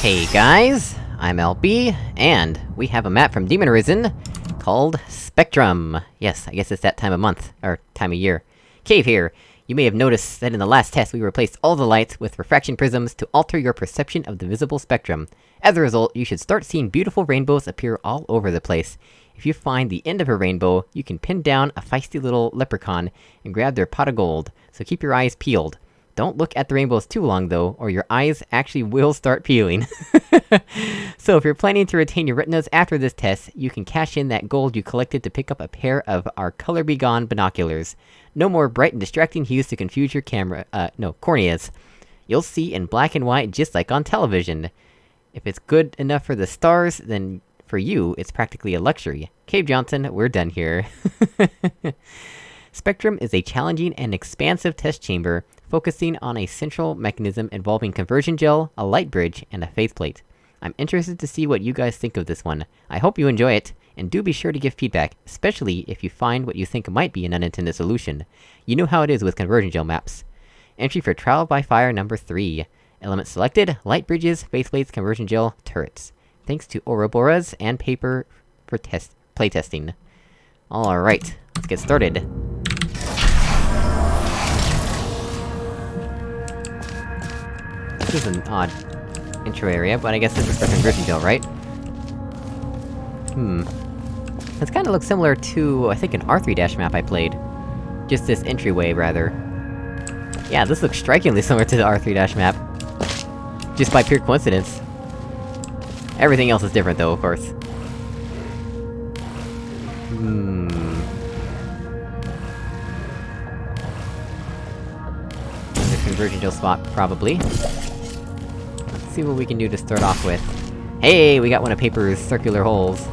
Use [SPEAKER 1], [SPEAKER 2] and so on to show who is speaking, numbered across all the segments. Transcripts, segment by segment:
[SPEAKER 1] Hey guys, I'm LB, and we have a map from Demon Risen called Spectrum. Yes, I guess it's that time of month, or time of year. Cave here! You may have noticed that in the last test we replaced all the lights with refraction prisms to alter your perception of the visible spectrum. As a result, you should start seeing beautiful rainbows appear all over the place. If you find the end of a rainbow, you can pin down a feisty little leprechaun and grab their pot of gold, so keep your eyes peeled. Don't look at the rainbows too long though, or your eyes actually will start peeling. so if you're planning to retain your retinas after this test, you can cash in that gold you collected to pick up a pair of our Color Be Gone binoculars. No more bright and distracting hues to confuse your camera- uh, no, corneas. You'll see in black and white just like on television. If it's good enough for the stars, then for you, it's practically a luxury. Cave Johnson, we're done here. Spectrum is a challenging and expansive test chamber, focusing on a central mechanism involving conversion gel, a light bridge, and a faith plate. I'm interested to see what you guys think of this one. I hope you enjoy it, and do be sure to give feedback, especially if you find what you think might be an unintended solution. You know how it is with conversion gel maps. Entry for Trial by Fire number 3. Elements selected, light bridges, faith plates, conversion gel, turrets. Thanks to Ouroboros and Paper for test- playtesting. Alright, let's get started. This is an odd intro area, but I guess this is for gel, right? Hmm. This kinda looks similar to, I think, an R3-dash map I played. Just this entryway, rather. Yeah, this looks strikingly similar to the R3-dash map. Just by pure coincidence. Everything else is different though, of course. Hmm... Another conversion gel spot, probably. See what we can do to start off with. Hey, we got one of Paper's circular holes.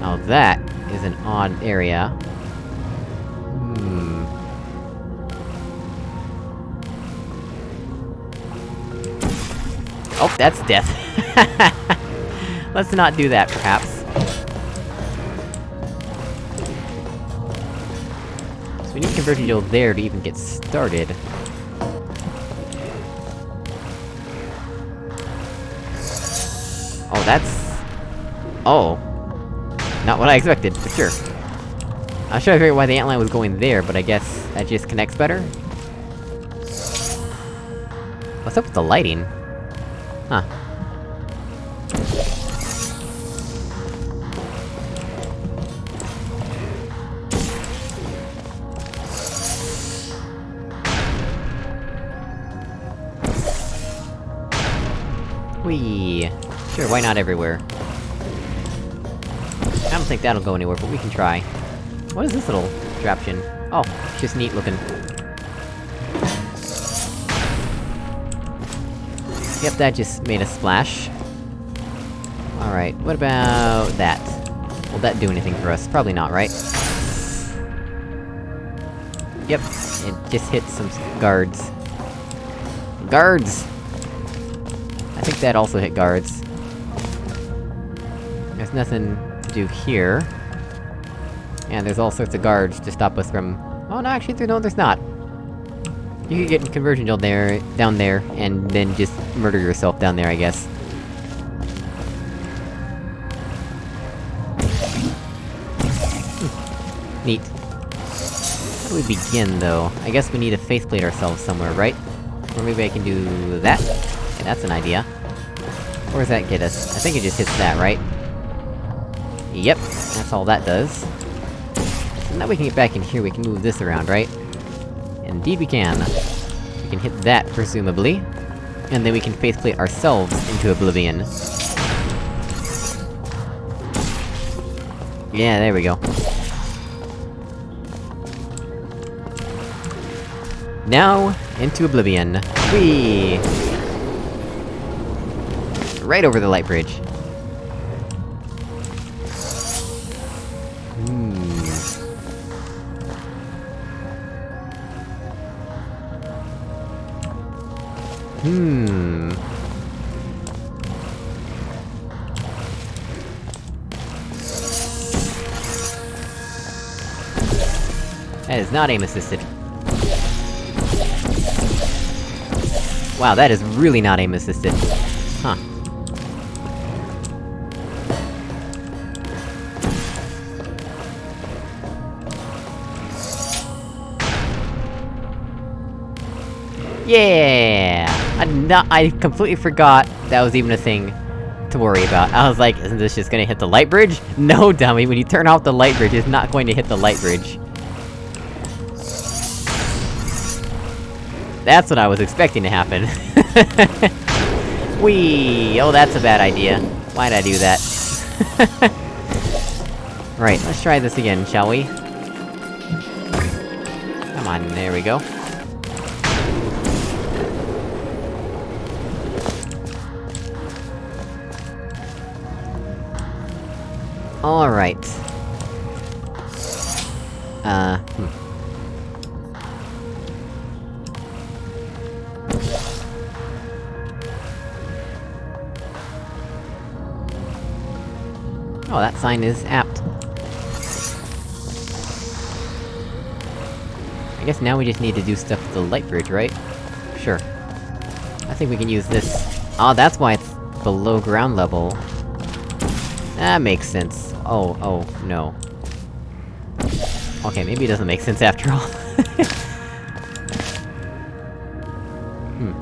[SPEAKER 1] Now that is an odd area. Hmm... Oh, that's death. Let's not do that, perhaps. So we need conversion gel there to even get started. That's... Oh. Not what I expected, for sure. I was trying to figure out why the antline was going there, but I guess that just connects better? What's up with the lighting? Huh. Whee! Sure, why not everywhere? I don't think that'll go anywhere, but we can try. What is this little contraption? Oh, it's just neat looking. Yep, that just made a splash. Alright, what about that? Will that do anything for us? Probably not, right? Yep, it just hit some guards. Guards! I think that also hit guards. There's nothing to do here. And there's all sorts of guards to stop us from- Oh no, actually, there, no, there's not. You could get conversion gel there, down there, and then just murder yourself down there, I guess. Hmm. Neat. How do we begin, though? I guess we need to faith plate ourselves somewhere, right? Or maybe I can do that? That's an idea. Where does that get us? I think it just hits that, right? Yep, that's all that does. Now we can get back in here, we can move this around, right? Indeed we can. We can hit that, presumably. And then we can faith plate ourselves into oblivion. Yeah, there we go. Now, into oblivion. Whee! Right over the light bridge. Hmm... That is not aim assisted. Wow, that is really not aim-assisted. Yeah! I completely forgot that was even a thing to worry about. I was like, isn't this just gonna hit the light bridge? No, dummy, when you turn off the light bridge, it's not going to hit the light bridge. That's what I was expecting to happen. Whee! Oh, that's a bad idea. Why'd I do that? right, let's try this again, shall we? Come on, there we go. Alright. Uh, hmm. Oh, that sign is apt. I guess now we just need to do stuff with the light bridge, right? Sure. I think we can use this. Oh, that's why it's below ground level. That makes sense. Oh, oh, no. Okay, maybe it doesn't make sense after all. hmm.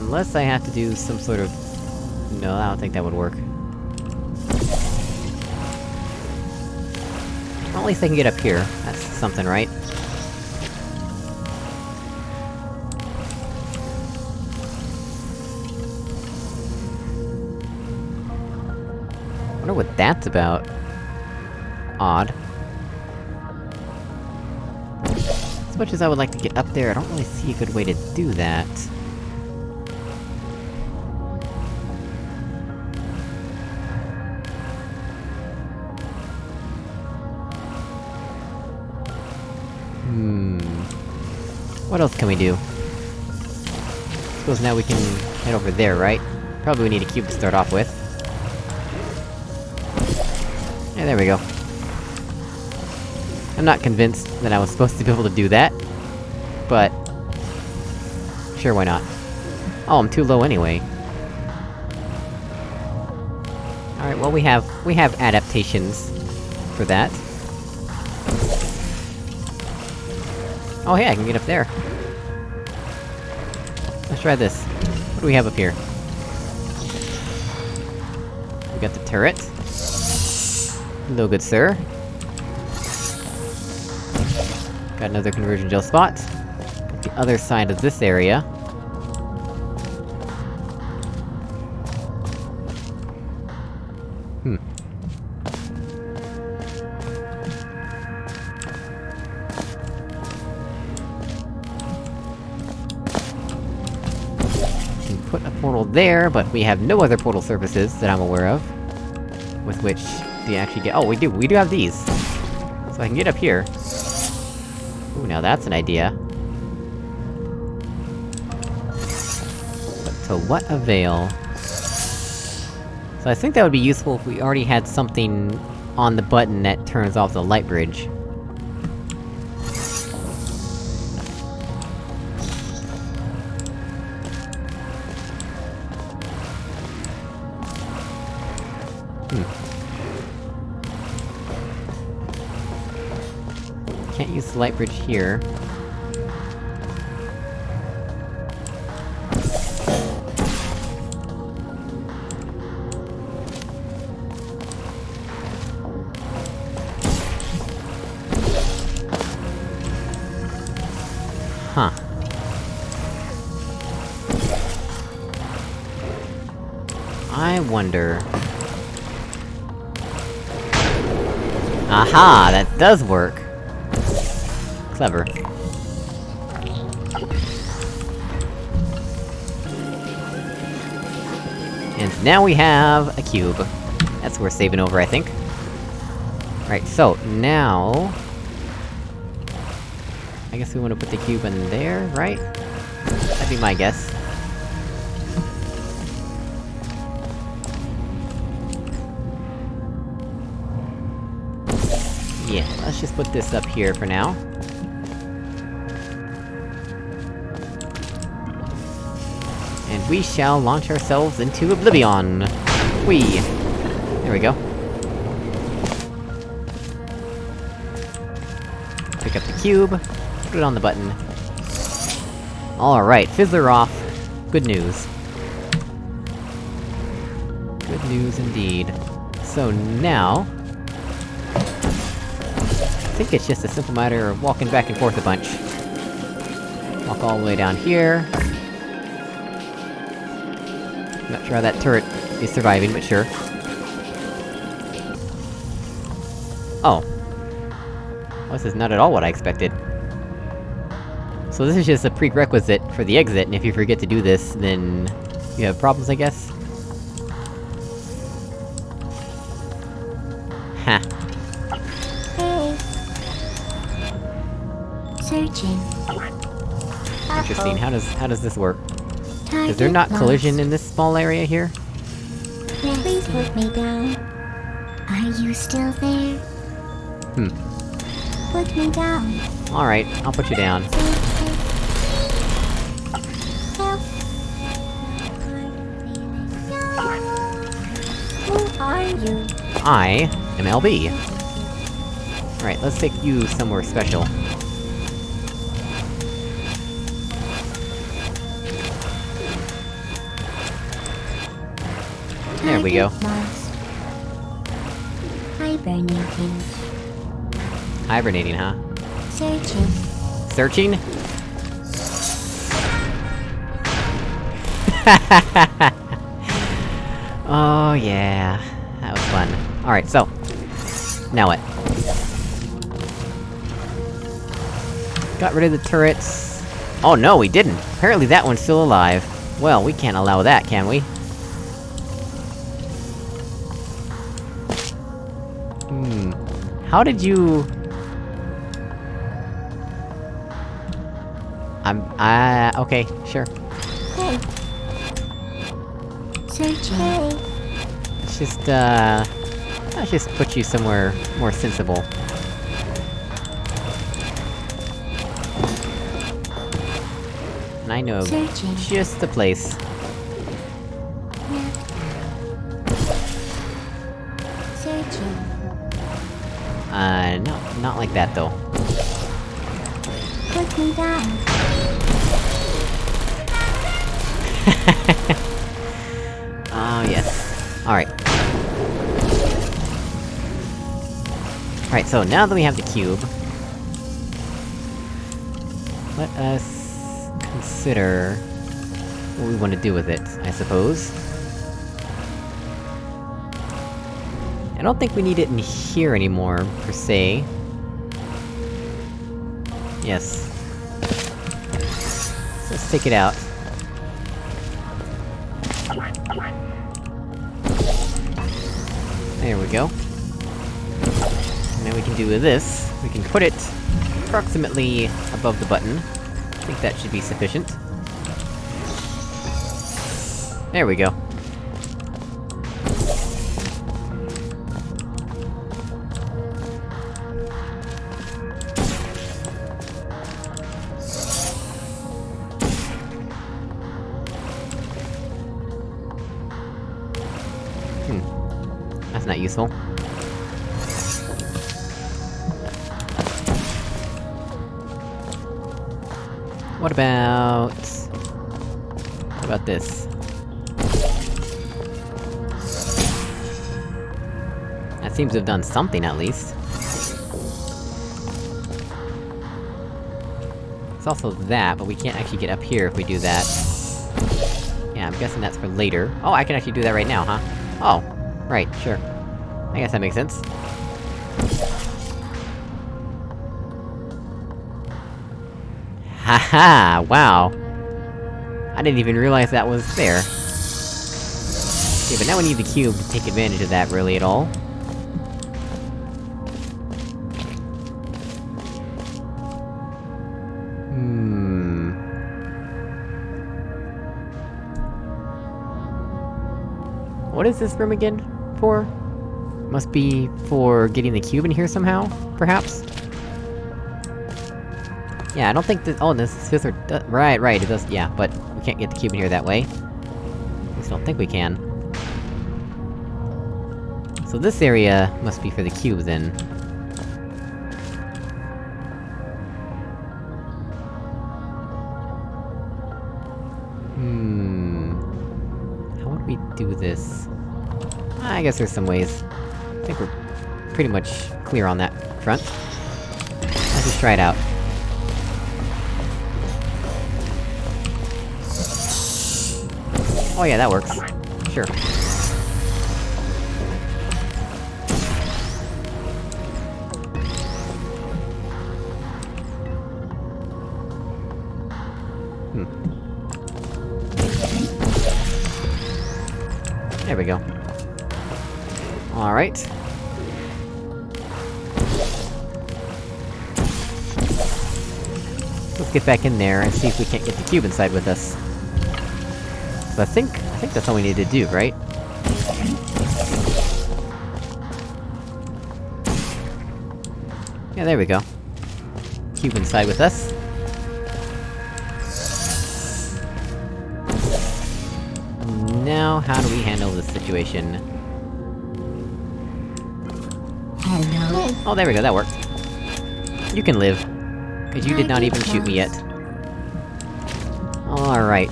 [SPEAKER 1] Unless I have to do some sort of... No, I don't think that would work. Well, at least I can get up here. That's something, right? What that's about. Odd. As much as I would like to get up there, I don't really see a good way to do that. Hmm... What else can we do? I Suppose now we can head over there, right? Probably we need a cube to start off with. There we go. I'm not convinced that I was supposed to be able to do that, but... Sure, why not? Oh, I'm too low anyway. Alright, well we have- we have adaptations for that. Oh hey, I can get up there. Let's try this. What do we have up here? We got the turret. Hello, good sir. Got another conversion gel spot. The other side of this area. Hmm. Can put a portal there, but we have no other portal surfaces that I'm aware of. With which you actually get- oh, we do, we do have these! So I can get up here. Ooh, now that's an idea. But to what avail? So I think that would be useful if we already had something on the button that turns off the light bridge. The light bridge here. Huh. I wonder... Aha! That does work! Clever. And now we have a cube. That's worth saving over, I think. Right, so, now... I guess we wanna put the cube in there, right? That'd be my guess. Yeah, let's just put this up here for now. And we shall launch ourselves into oblivion! Whee! There we go. Pick up the cube, put it on the button. Alright, Fizzler off. Good news. Good news indeed. So now... I think it's just a simple matter of walking back and forth a bunch. Walk all the way down here. Not sure how that turret is surviving, but sure. Oh. Well, this is not at all what I expected. So this is just a prerequisite for the exit, and if you forget to do this, then... you have problems, I guess? Ha.
[SPEAKER 2] Hey. Searching.
[SPEAKER 1] Interesting, how does- how does this work? Is there not collision in this small area here?
[SPEAKER 2] Please put me down. Are you still there?
[SPEAKER 1] Hmm.
[SPEAKER 2] Put me down.
[SPEAKER 1] Alright, I'll put you down.
[SPEAKER 2] Help. Who are you?
[SPEAKER 1] I am LB. Alright, let's take you somewhere special. There we go.
[SPEAKER 2] Lost. Hibernating.
[SPEAKER 1] Hibernating, huh?
[SPEAKER 2] Searching.
[SPEAKER 1] Searching? oh yeah, that was fun. Alright, so... Now what? Got rid of the turrets... Oh no, we didn't! Apparently that one's still alive. Well, we can't allow that, can we? How did you... I'm- uh, okay, sure.
[SPEAKER 2] Hey. Searching.
[SPEAKER 1] Let's just, uh... Let's just put you somewhere more sensible. And I know just the place. Uh, no, not like that though. Oh, yes. Alright. Alright, so now that we have the cube... Let us... consider... what we want to do with it, I suppose. Don't think we need it in here anymore, per se. Yes. Let's take it out. There we go. Now we can do this. We can put it approximately above the button. I think that should be sufficient. There we go. Not useful. What about... What about this? That seems to have done something, at least. It's also that, but we can't actually get up here if we do that. Yeah, I'm guessing that's for later. Oh, I can actually do that right now, huh? Oh, right, sure. I guess that makes sense. Haha, wow! I didn't even realize that was there. Okay, but now we need the cube to take advantage of that really at all. Hmm... What is this room again? For? Must be for getting the cube in here somehow, perhaps? Yeah, I don't think that- oh, this scissor do- right, right, it does- yeah, but we can't get the cube in here that way. At least I don't think we can. So this area must be for the cube, then. Hmm... How would we do this? I guess there's some ways. I think we're pretty much clear on that front. Let's just try it out. Oh yeah, that works. Sure. Hmm. There we go. Alright. Let's get back in there and see if we can't get the cube inside with us. So I think- I think that's all we need to do, right? Yeah, there we go. Cube inside with us. Now, how do we handle this situation? Oh, there we go, that worked. You can live. Cause you did not even shoot me yet. Alright.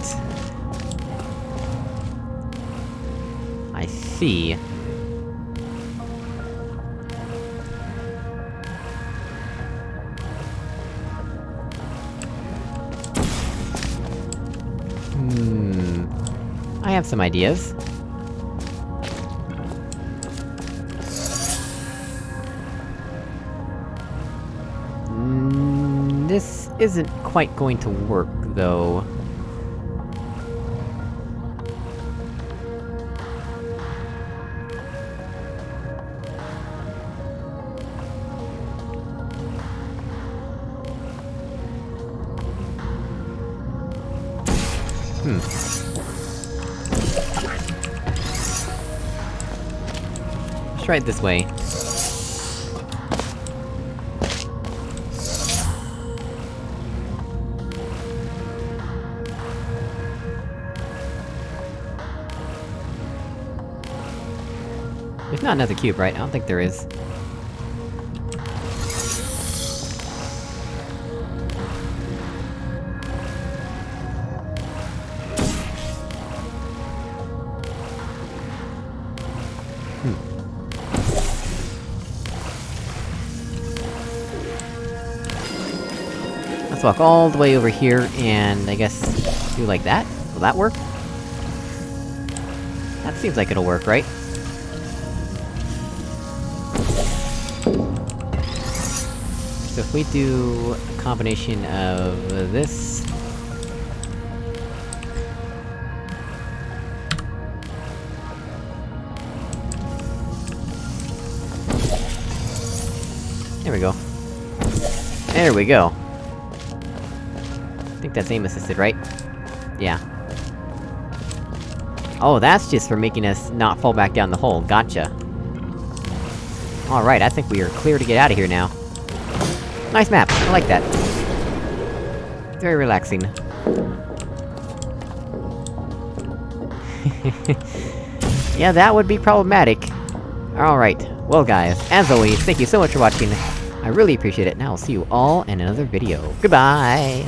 [SPEAKER 1] I see. Hmm... I have some ideas. Isn't quite going to work, though. Hmm. Let's try it this way. Not another cube, right? I don't think there is. Hmm. Let's walk all the way over here, and I guess... do like that? Will that work? That seems like it'll work, right? We do a combination of this... There we go. There we go. I think that's aim assisted, right? Yeah. Oh, that's just for making us not fall back down the hole, gotcha. Alright, I think we are clear to get out of here now. Nice map, I like that. Very relaxing. yeah, that would be problematic. Alright, well guys, as always, thank you so much for watching. I really appreciate it, and I'll see you all in another video. Goodbye!